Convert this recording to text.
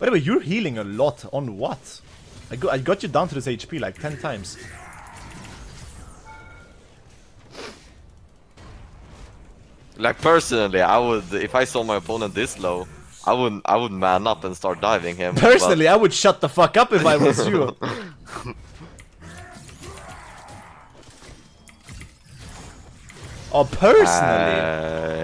By the way, you're healing a lot. On what? I, go I got you down to this HP like 10 times. Like personally, I would if I saw my opponent this low, I would I would man up and start diving him. but- Personally, I would shut the fuck up if I was you. oh, personally? Uh,